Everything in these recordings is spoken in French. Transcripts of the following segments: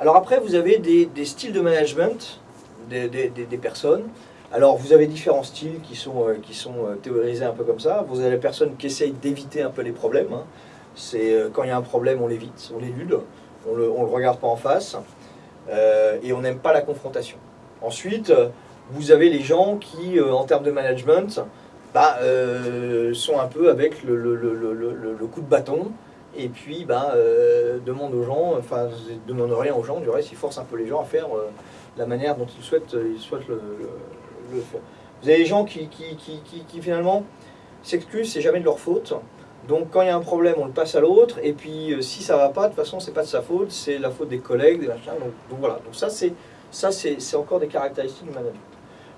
Alors après, vous avez des, styles de management des, des- personnes. Alors vous avez différents styles qui sont, euh, qui sont euh, théorisés un peu comme ça. Vous avez les personnes qui essayent d'éviter un peu les problèmes. hein. C'est euh, quand il y a un problème, on l'évite, on l'élude, on le, on le regarde pas en face et on n'aime pas la confrontation. Ensuite, vous avez les gens qui, en termes de management, bah, sont un peu avec le, le- le- le- le- le coup de bâton et puis bah, euh, demandent aux gens, enfin, ils demandent rien aux gens, du reste, ils forcent un peu les gens à faire euh, la manière dont ils souhaitent, euh, ils souhaitent le, faire. Vous avez des gens qui, qui, qui, qui- finalement s'excusent, c'est jamais de leur faute. Donc quand il y a un problème, on le passe à l'autre, et puis si ça va pas, de toute façon, c'est pas de sa faute, c'est la faute des collègues, des machins. Donc, voilà, donc ça c'est ça c'est encore des caractéristiques du management.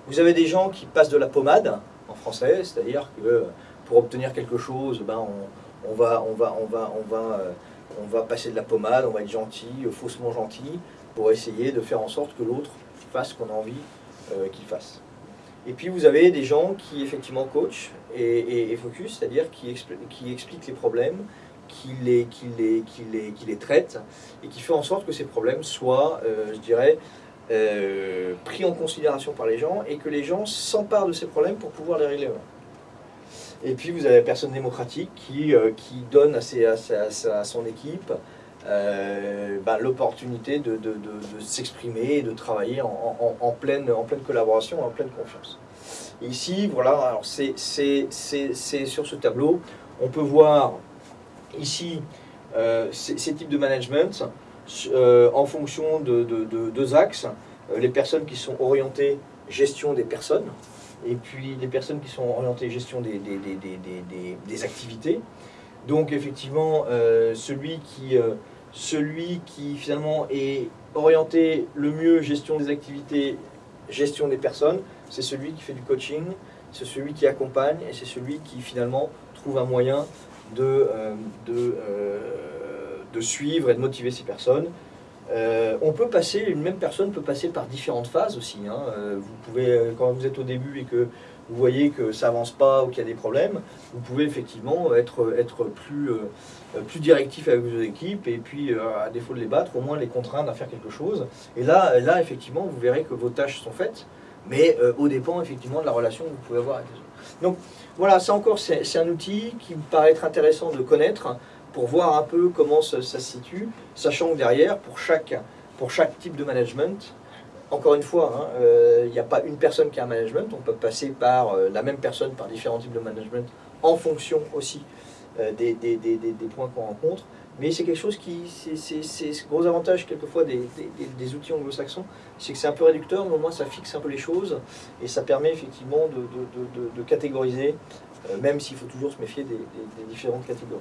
Vous avez des gens qui passent de la pommade en français, c'est-à-dire que pour obtenir quelque chose, ben on, euh, on va passer de la pommade, on va être gentil, euh, faussement gentil, pour essayer de faire en sorte que l'autre fasse ce qu'on a envie euh, qu'il fasse. Et puis vous avez des gens qui effectivement coachent et, et- focus, c'est-à-dire qui, expli- qui expliquent les problèmes, qui les, traitent et qui fait en sorte que ces problèmes soient, je dirais, pris en considération par les gens et que les gens s'emparent de ces problèmes pour pouvoir les régler. Et puis vous avez la personne démocratique qui, euh, qui donne à, ses- à son équipe euh, ben, l'opportunité de, de- de- s'exprimer et de travailler en, en- pleine, en pleine collaboration, en pleine confiance. Ici, voilà, c'est sur ce tableau, on peut voir ici euh, ces, types de management en fonction de, de- de deux axes. Les personnes qui sont orientées gestion des personnes et puis les personnes qui sont orientées gestion des, des, des, des- des- des- des activités. Donc effectivement, euh, celui, qui, euh, celui qui finalement est orienté le mieux gestion des activités, gestion des personnes, c'est celui qui fait du coaching, c'est celui qui accompagne et c'est celui qui finalement trouve un moyen de, euh, de, de suivre et de motiver ces personnes. Euh, on peut passer, une même personne peut passer par différentes phases aussi. hein. Euh, vous pouvez, euh, quand vous êtes au début et que vous voyez que ça avance pas ou qu'il y a des problèmes, vous pouvez effectivement être, être plus, plus directif avec vos équipes et puis, à défaut de les battre, au moins les contraindre à faire quelque chose. Et là, là effectivement, vous verrez que vos tâches sont faites, mais au dépend effectivement de la relation que vous pouvez avoir avec les autres. Donc voilà, ça encore, c'est un outil qui me paraît être intéressant de connaître pour voir un peu comment ça, se situe, sachant que derrière, pour chaque, type de management, encore une fois, hein, euh, il n'y a pas une personne qui a un management, on peut passer par euh, la même personne par différents types de management en fonction aussi euh, des, points qu'on rencontre. Mais c'est quelque chose qui, c'est- ce gros avantage quelquefois des, outils anglo-saxons, c'est que c'est un peu réducteur, mais au moins ça fixe un peu les choses et ça permet effectivement de, catégoriser, même s'il faut toujours se méfier des différentes catégories.